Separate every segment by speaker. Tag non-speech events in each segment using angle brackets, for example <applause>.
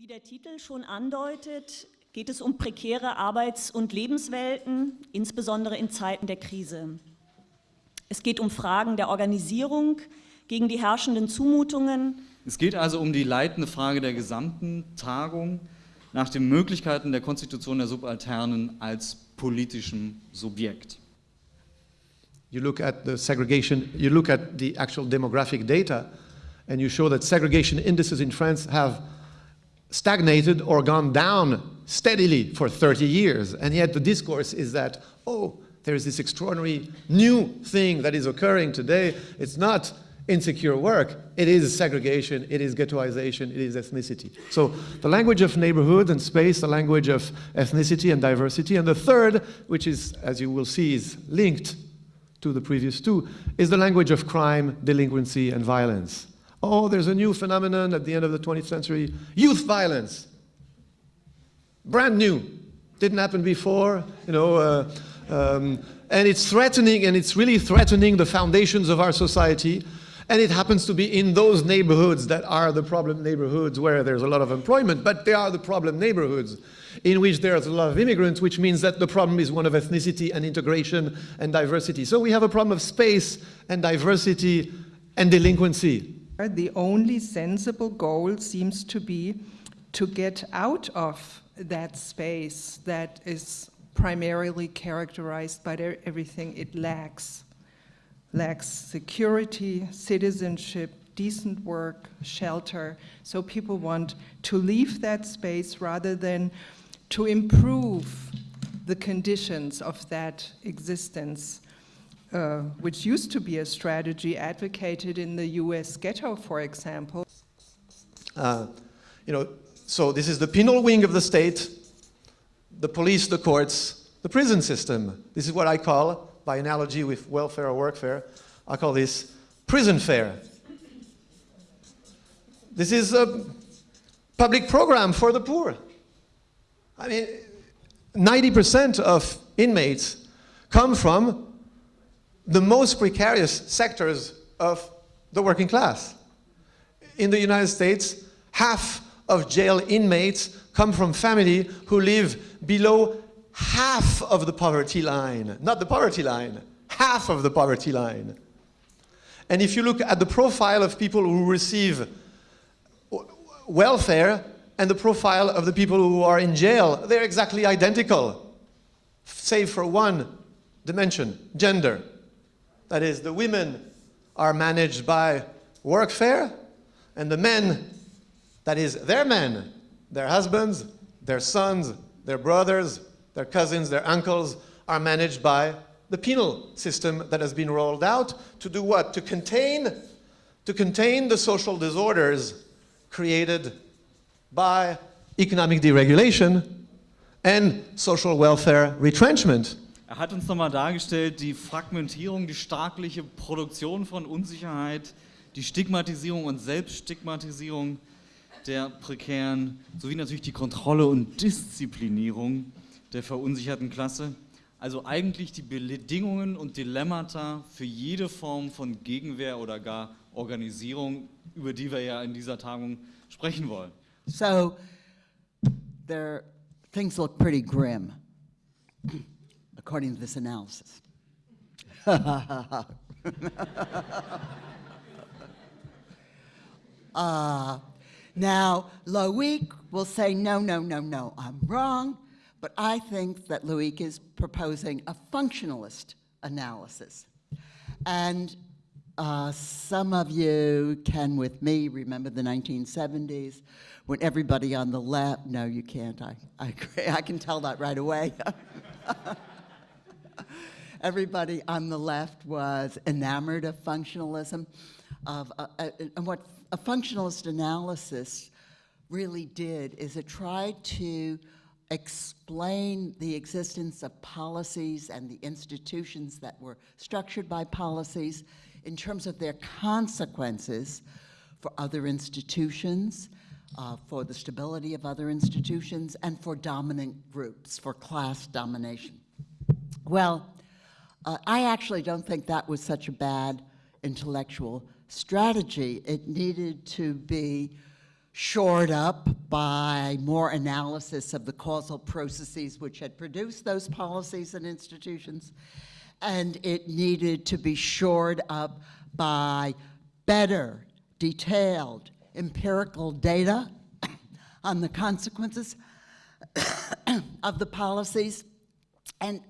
Speaker 1: Wie der Titel schon andeutet, geht es um prekäre Arbeits- und Lebenswelten, insbesondere in Zeiten der Krise. Es geht um Fragen der Organisierung gegen die herrschenden Zumutungen.
Speaker 2: Es geht also um die leitende Frage der gesamten Tagung nach den Möglichkeiten der Konstitution der Subalternen als politischem Subjekt.
Speaker 3: You look at the segregation, you look at the actual demographic data, and you show that segregation indices in France have stagnated or gone down steadily for 30 years. And yet the discourse is that, oh, there's this extraordinary new thing that is occurring today. It's not insecure work, it is segregation, it is ghettoization, it is ethnicity. So the language of neighborhood and space, the language of ethnicity and diversity. And the third, which is, as you will see, is linked to the previous two, is the language of crime, delinquency, and violence. Oh, there's a new phenomenon at the end of the 20th century, youth violence. Brand new. Didn't happen before, you know, uh, um, and it's threatening, and it's really threatening the foundations of our society. And it happens to be in those neighborhoods that are the problem neighborhoods where there's a lot of employment, but they are the problem neighborhoods in which there's a lot of immigrants, which means that the problem is one of ethnicity and integration and diversity. So we have a problem of space and diversity and delinquency.
Speaker 4: The only sensible goal seems to be to get out of that space that is primarily characterized by everything it lacks. Lacks security, citizenship, decent work, shelter. So people want to leave that space rather than to improve the conditions of that existence. Uh, which used to be a strategy advocated in the US ghetto, for example.
Speaker 3: Uh, you know, so this is the penal wing of the state, the police, the courts, the prison system. This is what I call, by analogy with welfare or workfare, I call this prison fare. This is a public program for the poor. I mean, 90% of inmates come from the most precarious sectors of the working class. In the United States, half of jail inmates come from families who live below half of the poverty line. Not the poverty line, half of the poverty line. And if you look at the profile of people who receive welfare and the profile of the people who are in jail, they're exactly identical, save for one dimension, gender. That is, the women are managed by workfare, and the men, that is, their men, their husbands, their sons, their brothers, their cousins, their uncles, are managed by the penal system that has been rolled out to do what? To contain, to contain the social disorders created by economic deregulation and social welfare retrenchment.
Speaker 2: Er hat uns nochmal dargestellt, die Fragmentierung, die staatliche Produktion von Unsicherheit, die Stigmatisierung und Selbststigmatisierung der Prekären, sowie natürlich die Kontrolle und Disziplinierung der verunsicherten Klasse. Also eigentlich die Bedingungen und Dilemmata für jede Form von Gegenwehr oder gar Organisierung, über die wir ja in dieser Tagung sprechen wollen.
Speaker 5: So, there, things look pretty grim. According to this analysis. <laughs> uh, now, Loic will say, no, no, no, no, I'm wrong, but I think that Loic is proposing a functionalist analysis. And uh, some of you can, with me, remember the 1970s when everybody on the left, no, you can't, I, I, I can tell that right away. <laughs> everybody on the left was enamored of functionalism, of, uh, uh, and what a functionalist analysis really did is it tried to explain the existence of policies and the institutions that were structured by policies in terms of their consequences for other institutions, uh, for the stability of other institutions, and for dominant groups, for class domination. Well, uh, I actually don't think that was such a bad intellectual strategy. It needed to be shored up by more analysis of the causal processes which had produced those policies and institutions. And it needed to be shored up by better, detailed, empirical data <coughs> on the consequences <coughs> of the policies, and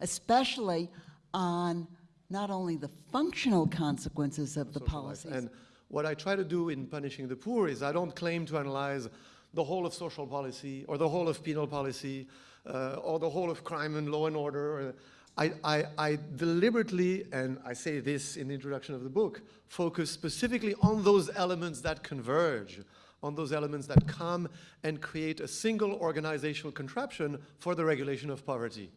Speaker 5: especially on not only the functional consequences of the
Speaker 3: social life.
Speaker 5: policies.
Speaker 3: And what I try to do in Punishing the Poor is I don't claim to analyze the whole of social policy or the whole of penal policy uh, or the whole of crime and law and order. I, I, I deliberately, and I say this in the introduction of the book, focus specifically on those elements that converge, on those elements that come and create a single organizational contraption for the regulation of poverty.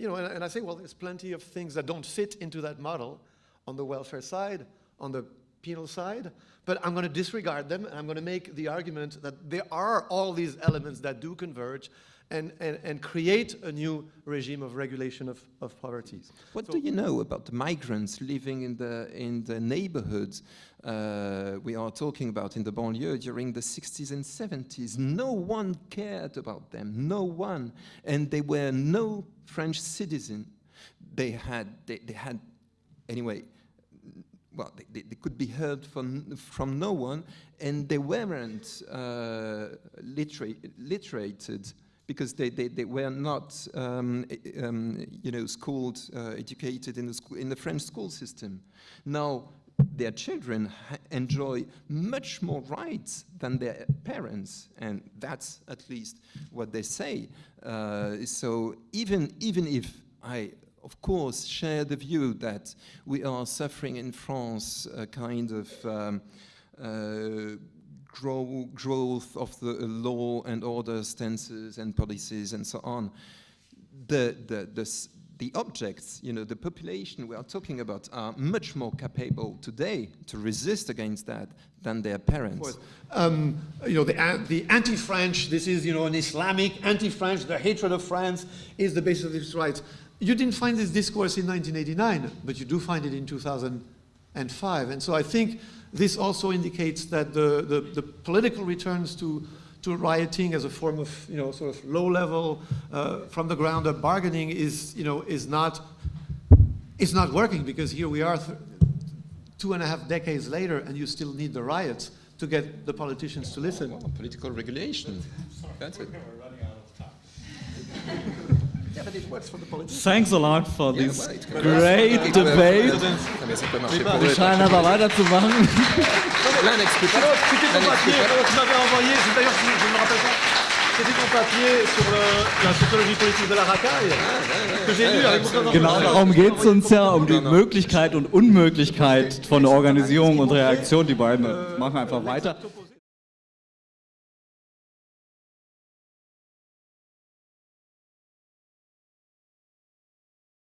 Speaker 3: You know, and, and I say, well, there's plenty of things that don't fit into that model on the welfare side, on the penal side, but I'm going to disregard them and I'm going to make the argument that there are all these elements that do converge and, and, and create a new regime of regulation of, of poverty.
Speaker 6: What
Speaker 3: So-
Speaker 6: do you know about the migrants living in the in the neighborhoods uh, we are talking about in the banlieue during the 60s and 70s? No one cared about them, no one, and they were no French citizen. They had they, they had anyway. Well, they, they, they could be heard from from no one, and they weren't uh, literate, literated because they, they, they were not, um, um, you know, schooled, uh, educated in the, school, in the French school system. Now, their children enjoy much more rights than their parents, and that's at least what they say. Uh, so even, even if I, of course, share the view that we are suffering in France a kind of um, uh, grow, growth of the law and order stances and policies and so on. The, the, the, the objects, you know, the population we are talking about are much more capable today to resist against that than their parents.
Speaker 3: Um, you know, the, the anti-French, this is, you know, an Islamic anti-French, the hatred of France is the basis of these rights. You didn't find this discourse in 1989, but you do find it in 2005. And so I think this also indicates that the, the, the political returns to, to rioting as a form of, you know, sort of low-level, uh, from the ground up bargaining is, you know, is not, is not working because here we are th- two and a half decades later and you still need the riots to get the politicians to listen.
Speaker 6: Well, political regulation. That's it. <laughs>
Speaker 2: Thanks a lot for
Speaker 6: Yeah,
Speaker 2: this
Speaker 6: well, it's good.
Speaker 2: great debate.
Speaker 6: Ah,
Speaker 3: c'était ton
Speaker 6: l'un
Speaker 3: papier
Speaker 6: explique-
Speaker 3: alors, que tu m'avais envoyé, c'est d'ailleurs, je je ne me rappelle pas, c'était ton papier sur le- la sociologie politique de la racaille, que j'ai lu avec beaucoup
Speaker 2: Genau darum geht es uns ja, um die Möglichkeit und Unmöglichkeit von Organisierung und Reaktion. Die beiden. Machen einfach weiter.